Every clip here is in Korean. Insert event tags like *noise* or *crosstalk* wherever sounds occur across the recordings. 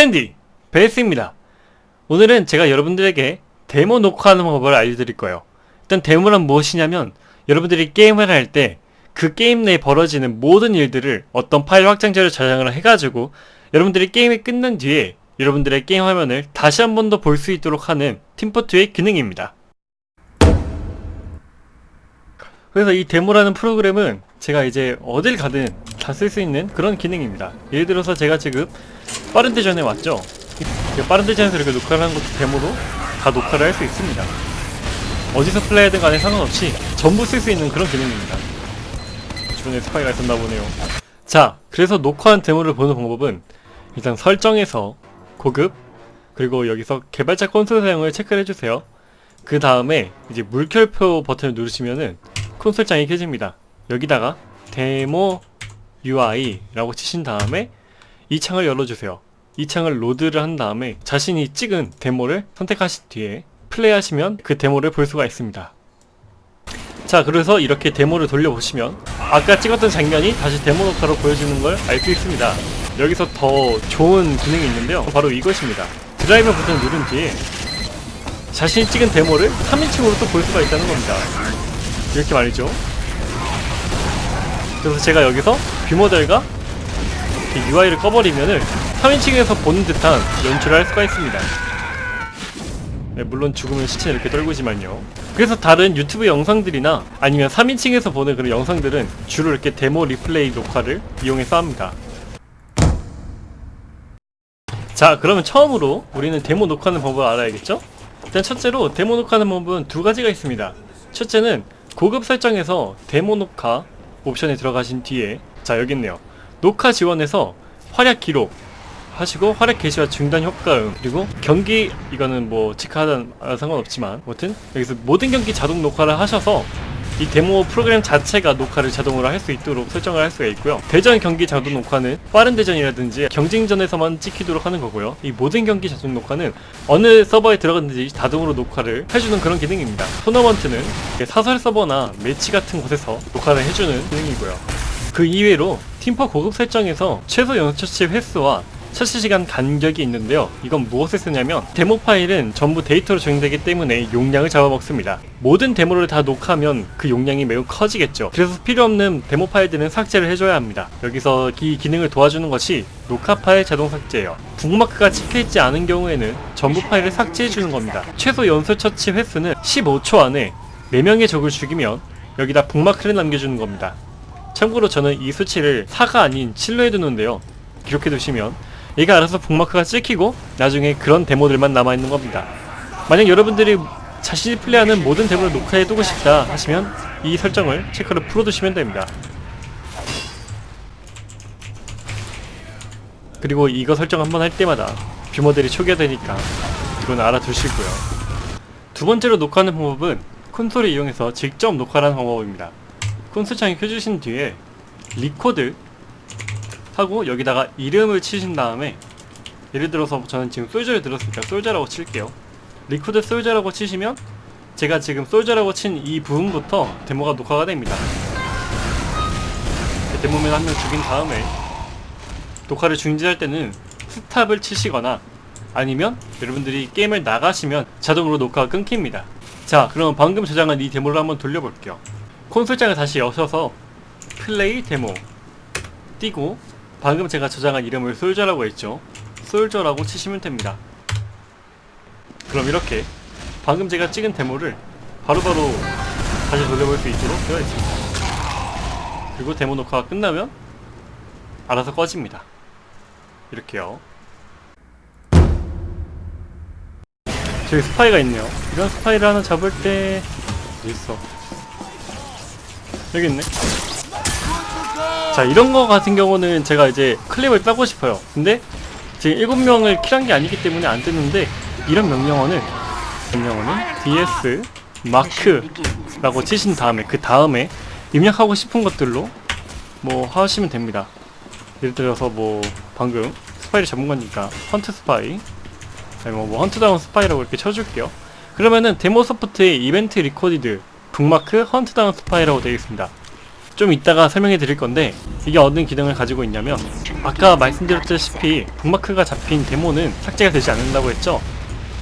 캔디 베이스입니다. 오늘은 제가 여러분들에게 데모 녹화하는 방법을 알려드릴 거예요. 일단 데모란 무엇이냐면 여러분들이 게임을 할 때 그 게임 내에 벌어지는 모든 일들을 어떤 파일 확장자를 저장을 해가지고 여러분들이 게임이 끝난 뒤에 여러분들의 게임 화면을 다시 한 번 더 볼 수 있도록 하는 팀포트의 기능입니다. 그래서 이 데모라는 프로그램은 제가 이제 어딜 가든 다 쓸 수 있는 그런 기능입니다. 예를 들어서 제가 지금 빠른 대전에 왔죠? 이 빠른 대전에서 이렇게 녹화를 하는 것도 데모로 다 녹화를 할 수 있습니다. 어디서 플레이하든 간에 상관없이 전부 쓸 수 있는 그런 기능입니다. 주변에 스파이가 있었나 보네요. 자 그래서 녹화한 데모를 보는 방법은 일단 설정에서 고급 그리고 여기서 개발자 콘솔 사용을 체크를 해주세요. 그 다음에 이제 물결표 버튼을 누르시면은 콘솔창이 켜집니다 여기다가 demo UI 라고 치신 다음에 이 창을 열어주세요. 이 창을 로드를 한 다음에 자신이 찍은 데모를 선택하신 뒤에 플레이하시면 그 데모를 볼 수가 있습니다. 자 그래서 이렇게 데모를 돌려보시면 아까 찍었던 장면이 다시 데모 녹화로 보여지는 걸 알 수 있습니다. 여기서 더 좋은 기능이 있는데요. 바로 이것입니다. 드라이버 버튼을 누른 뒤에 자신이 찍은 데모를 3인칭으로 또 볼 수가 있다는 겁니다. 이렇게 말이죠 그래서 제가 여기서 뷰모델과 UI를 꺼버리면은 3인칭에서 보는 듯한 연출을 할 수가 있습니다. 네, 물론 죽으면 시체는 이렇게 떨구지만요. 그래서 다른 유튜브 영상들이나 아니면 3인칭에서 보는 그런 영상들은 주로 이렇게 데모 리플레이 녹화를 이용해서 합니다. 자 그러면 처음으로 우리는 데모 녹화하는 방법을 알아야겠죠? 일단 첫째로 데모 녹화하는 방법은 두 가지가 있습니다. 첫째는 고급 설정에서 데모 녹화 옵션에 들어가신 뒤에 자 여기 있네요. 녹화 지원에서 활약 기록 하시고 활약 개시와 중단 효과음 그리고 경기 이거는 뭐 아, 상관없지만 아무튼 여기서 모든 경기 자동 녹화를 하셔서 이 데모 프로그램 자체가 녹화를 자동으로 할 수 있도록 설정을 할 수가 있고요. 대전 경기 자동 녹화는 빠른 대전이라든지 경쟁전에서만 찍히도록 하는 거고요. 이 모든 경기 자동 녹화는 어느 서버에 들어갔는지 자동으로 녹화를 해주는 그런 기능입니다. 토너먼트는 사설 서버나 매치 같은 곳에서 녹화를 해주는 기능이고요. 그 이외로 팀포 고급 설정에서 최소 연속 처치 횟수와 처치시간 간격이 있는데요. 이건 무엇을 쓰냐면 데모 파일은 전부 데이터로 저장되기 때문에 용량을 잡아먹습니다. 모든 데모를 다 녹화하면 그 용량이 매우 커지겠죠. 그래서 필요없는 데모 파일들은 삭제를 해줘야 합니다. 여기서 이 기능을 도와주는 것이 녹화 파일 자동 삭제예요. 북마크가 찍혀있지 않은 경우에는 전부 파일을 삭제해주는 겁니다. 최소 연속 처치 횟수는 15초 안에 4명의 적을 죽이면 여기다 북마크를 남겨주는 겁니다. 참고로 저는 이 수치를 4가 아닌 7로 해두는데요. 기록해두시면 얘가 알아서 북마크가 찍히고 나중에 그런 데모들만 남아있는 겁니다. 만약 여러분들이 자신이 플레이하는 모든 데모를 녹화해두고 싶다 하시면 이 설정을 체크를 풀어두시면 됩니다. 그리고 이거 설정 한번 할 때마다 뷰모델이 초기화되니까 이건 알아두시고요. 두 번째로 녹화하는 방법은 콘솔을 이용해서 직접 녹화하는 방법입니다. 콘솔 창이 켜주신 뒤에 리코드 하고 여기다가 이름을 치신 다음에 예를 들어서 저는 지금 soldier를 들었으니까 soldier라고 칠게요. record soldier라고 치시면 제가 지금 soldier라고 친 이 부분부터 데모가 녹화가 됩니다. demoman 한 명 죽인 다음에 녹화를 중지할 때는 스탑을 치시거나 아니면 여러분들이 게임을 나가시면 자동으로 녹화가 끊깁니다. 자 그럼 방금 저장한 이 데모를 한번 돌려볼게요. 콘솔장을 다시 여셔서 플레이 데모 띄고 방금 제가 저장한 이름을 솔저라고 했죠? 솔저라고 치시면 됩니다. 그럼 이렇게 방금 제가 찍은 데모를 바로 바로 다시 돌려볼 수 있도록 되어 있습니다. 그리고 데모 녹화가 끝나면 알아서 꺼집니다. 이렇게요. 저기 스파이가 있네요. 이런 스파이를 하나 잡을 때 어디 있어. 여기 있네 자 이런 거 같은 경우는 제가 이제 클립을 따고 싶어요. 근데 지금 7명을 킬한 게 아니기 때문에 안 뜨는데 이런 명령어는 명령어는 ds mark라고 치신 다음에 그 다음에 입력하고 싶은 것들로 뭐 하시면 됩니다. 예를 들어서 뭐 방금 스파이를 잡은 거니까 hunt spy 아니 뭐, 뭐 hunt down spy라고 이렇게 쳐줄게요. 그러면은 demo support의 event recorded bookmark hunt down spy라고 되어 있습니다 좀 이따가 설명해 드릴 건데 이게 어떤 기능을 가지고 있냐면 아까 말씀드렸다시피 북마크가 잡힌 데모는 삭제가 되지 않는다고 했죠?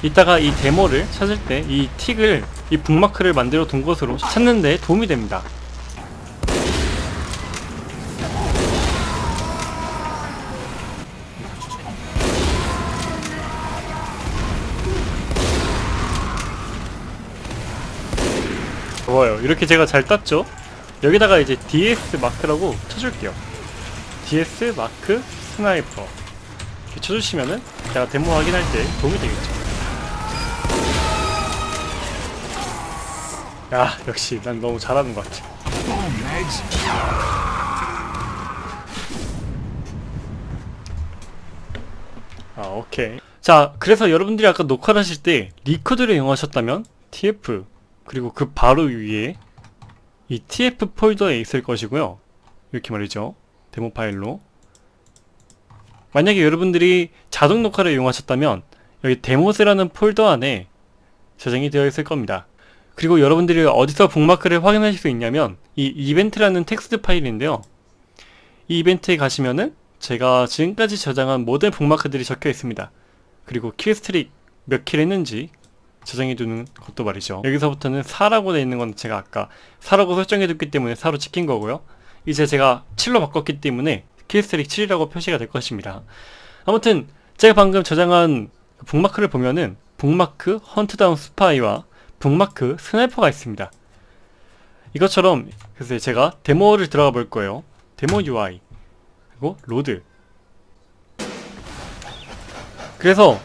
이따가 이 데모를 찾을 때 이 틱을 이 북마크를 만들어 둔 곳으로 찾는 데 도움이 됩니다. 좋아요. 이렇게 제가 잘 땄죠 여기다가 이제 DS 마크라고 쳐줄게요. DS 마크 sniper. 이렇게 쳐주시면은 제가 데모 확인할 때 도움이 되겠죠. 야 역시 난 너무 잘하는 것 같아. 아 오케이. 자 그래서 여러분들이 아까 녹화를 하실 때 record를 이용하셨다면 TF 그리고 그 바로 위에 이 TF 폴더에 있을 것이고요. 이렇게 말이죠. 데모 파일로. 만약에 여러분들이 자동 녹화를 이용하셨다면 여기 demos라는 폴더 안에 저장이 되어 있을 겁니다. 그리고 여러분들이 어디서 북마크를 확인하실 수 있냐면 이 이벤트라는 텍스트 파일인데요. 이 이벤트에 가시면은 제가 지금까지 저장한 모든 북마크들이 적혀 있습니다. 그리고 killstreak 몇 킬 했는지 저장해 두는 것도 말이죠. 여기서부터는 4라고 되어 있는 건 제가 아까 4라고 설정해 뒀기 때문에 4로 찍힌 거고요. 이제 제가 7로 바꿨기 때문에 killstreak 7이라고 표시가 될 것입니다. 아무튼 제가 방금 저장한 그 북마크를 보면은 bookmark hunt down spy와 bookmark sniper가 있습니다. 이것처럼 그래서 제가 데모를 들어가 볼 거예요. 데모 UI 그리고 load. 그래서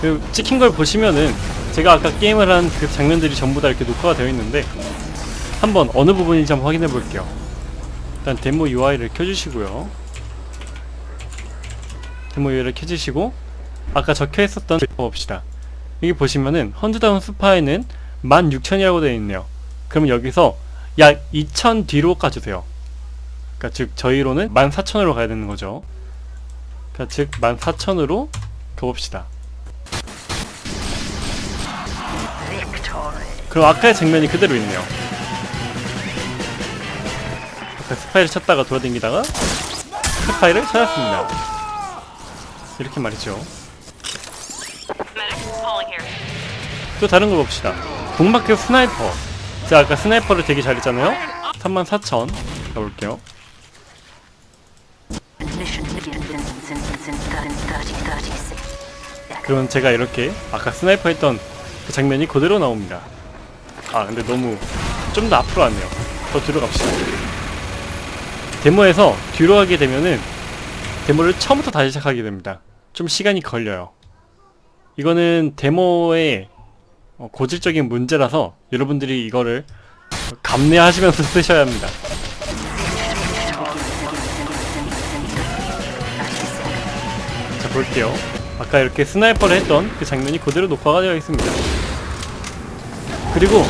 그 찍힌 걸 보시면은 제가 아까 게임을 한 그 장면들이 전부 다 이렇게 녹화가 되어 있는데 한번 어느 부분인지 한번 확인해 볼게요. 일단 데모 UI를 켜주시고요. 데모 UI를 켜주시고 아까 적혀 있었던 봅시다. 여기 보시면은 헌드다운 스파이는 16,000이라고 되어 있네요. 그러면 여기서 약 2,000 뒤로 까주세요. 그러니까 즉 저희로는 14,000으로 가야 되는 거죠. 그러니까 즉 14,000으로 가봅시다 그럼 아까의 장면이 그대로 있네요. 아까 스파이를 찾다가 돌아다니다가 스파이를 찾았습니다. 이렇게 말이죠. 또 다른 걸 봅시다. bookmark sniper. 제가 아까 sniper를 되게 잘했잖아요. 34,000 가볼게요. 그러면 제가 이렇게 아까 sniper 했던 그 장면이 그대로 나옵니다 아 근데 너무 좀 더 앞으로 왔네요. 더 뒤로 갑시다. 데모에서 뒤로 가게 되면은 데모를 처음부터 다시 시작하게 됩니다. 좀 시간이 걸려요. 이거는 데모의 어, 고질적인 문제라서 여러분들이 이거를 감내하시면서 *laughs* 쓰셔야 합니다. 자 볼게요. 아까 이렇게 sniper를 했던 그 장면이 그대로 녹화가 되어 있습니다 그리고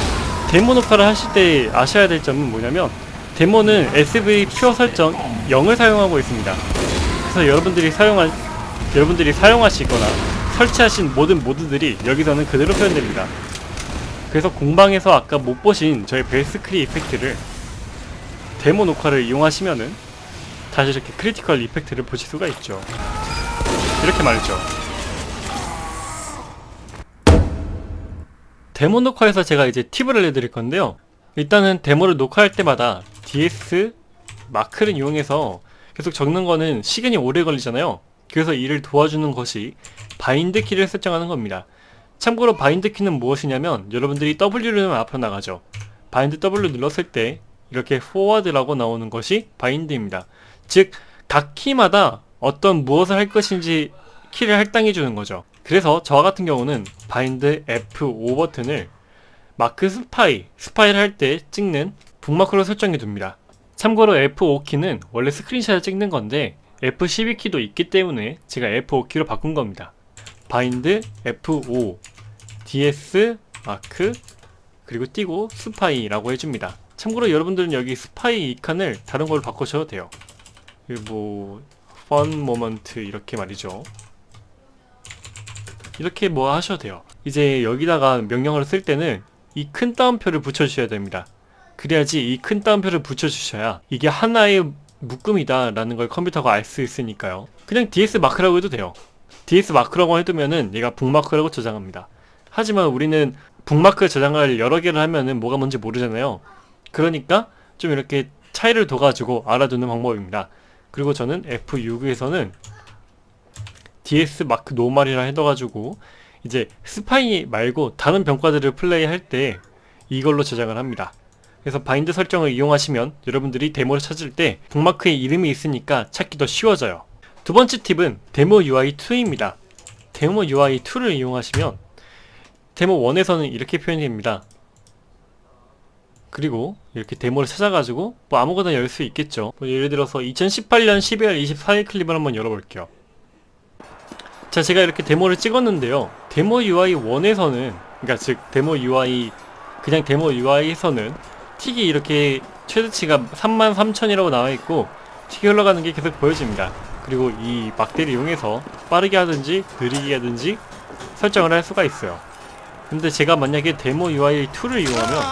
데모 녹화를 하실 때 아셔야 될 점은 뭐냐면 데모는 SV pure 설정 0을 사용하고 있습니다. 그래서 여러분들이 사용할 여러분들이 사용하시거나 설치하신 모든 모드들이 여기서는 그대로 표현됩니다. 그래서 공방에서 아까 못 보신 저희 벨스크리 effect를 데모 녹화를 이용하시면은 다시 이렇게 critical effect를 보실 수가 있죠. 이렇게 말이죠 데모 녹화에서 제가 이제 팁을 알려드릴 건데요. 일단은 데모를 녹화할 때마다 DS mark를 이용해서 계속 적는 거는 시간이 오래 걸리잖아요. 그래서 이를 도와주는 것이 bind 키를 설정하는 겁니다. 참고로 bind 키는 무엇이냐면 여러분들이 W를 누르면 앞으로 나가죠. bind W 눌렀을 때 이렇게 forward라고 나오는 것이 bind입니다. 즉 각 키마다 어떤 무엇을 할 것인지 키를 할당해 주는 거죠 그래서 저와 같은 경우는 bind F5 버튼을 mark spy, 스파이를 할 때 찍는 북마크로 설정해 둡니다. 참고로 F5 키는 원래 스크린샷을 찍는 건데 F12 키도 있기 때문에 제가 F5 키로 바꾼 겁니다. bind F5 DS mark 그리고 띄고 spy라고 해줍니다. 참고로 여러분들은 여기 스파이 이 칸을 다른 걸로 바꾸셔도 돼요. 뭐 fun moment 이렇게 말이죠 이렇게 뭐 하셔도 돼요. 이제 여기다가 명령어를 쓸 때는 이 큰 따옴표를 붙여주셔야 됩니다. 그래야지 이 큰 따옴표를 붙여주셔야 이게 하나의 묶음이다 라는 걸 컴퓨터가 알 수 있으니까요. 그냥 DS mark라고 해도 돼요. DS mark라고 해두면은 얘가 북마크라고 저장합니다. 하지만 우리는 북마크 저장을 여러 개를 하면은 뭐가 뭔지 모르잖아요. 그러니까 좀 이렇게 차이를 둬가지고 알아두는 방법입니다. 그리고 저는 F6에서는 DS 마크 노말이라 해둬가지고 이제 스파이 말고 다른 병과들을 플레이할 때 이걸로 저장을 합니다. 그래서 bind 설정을 이용하시면 여러분들이 데모를 찾을 때 북마크의 이름이 있으니까 찾기 더 쉬워져요. 두 번째 팁은 데모 UI2입니다. 데모 UI2를 이용하시면 데모 1에서는 이렇게 표현이 됩니다. 그리고 이렇게 데모를 찾아가지고 뭐 아무거나 열 수 있겠죠. 뭐 예를 들어서 2018년 12월 24일 클립을 한번 열어볼게요 자 제가 이렇게 데모를 찍었는데요. 데모 UI 1에서는 그러니까 즉 데모 UI 그냥 데모 UI에서는 tick이 이렇게 최대치가 33,000이라고 나와있고 tick이 흘러가는 게 계속 보여집니다. 그리고 이 막대를 이용해서 빠르게 하든지 느리게 하든지 설정을 할 수가 있어요. 근데 제가 만약에 데모 UI2를 이용하면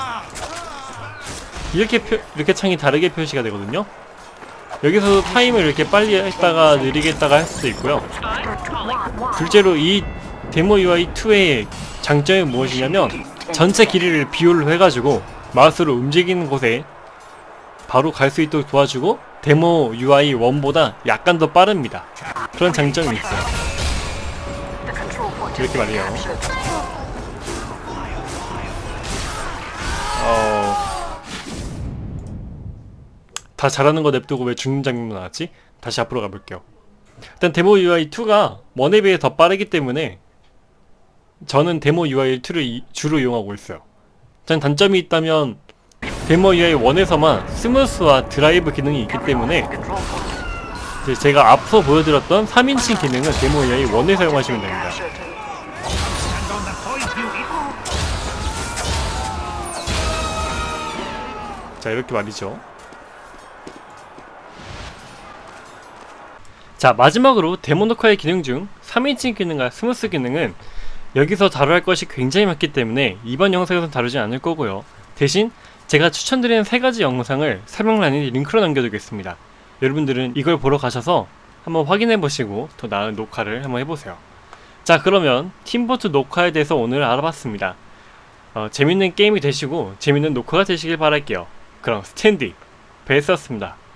이렇게 표, 이렇게 창이 다르게 표시가 되거든요 여기서 타임을 이렇게 빨리 했다가 느리게 했다가 할 수도 있고요. 둘째로 이 데모 UI2의 장점이 무엇이냐면 전체 길이를 비율로 해가지고 마우스로 움직이는 곳에 바로 갈 수 있도록 도와주고 데모 UI 1보다 약간 더 빠릅니다. 그런 장점이 있어요. 이렇게 말이에요 다 잘하는 거 냅두고 왜 죽는 장면만 나왔지? 다시 앞으로 가볼게요. 일단 데모 UI2가 one에 비해 더 빠르기 때문에 저는 데모 UI2를 주로 이용하고 있어요. 단 단점이 있다면 데모 UI 1에서만 smooth와 드라이브 기능이 있기 때문에 제가 앞서 보여드렸던 3인칭 기능은 데모 UI 1에 사용하시면 됩니다. 자 이렇게 말이죠 자 마지막으로 데모 녹화의 기능 중 3인칭 기능과 smooth 기능은 여기서 할 것이 굉장히 많기 때문에 이번 영상에서 다루지 않을 거고요. 대신 제가 추천드리는 세 가지 영상을 설명란에 링크로 남겨두겠습니다. 여러분들은 이걸 보러 가셔서 한번 확인해 보시고 더 나은 녹화를 한번 해보세요. 자 그러면 팀포트 녹화에 대해서 오늘 알아봤습니다. 어, 재밌는 게임이 되시고 재밌는 녹화가 되시길 바랄게요. 그럼 스탠디 베스였습니다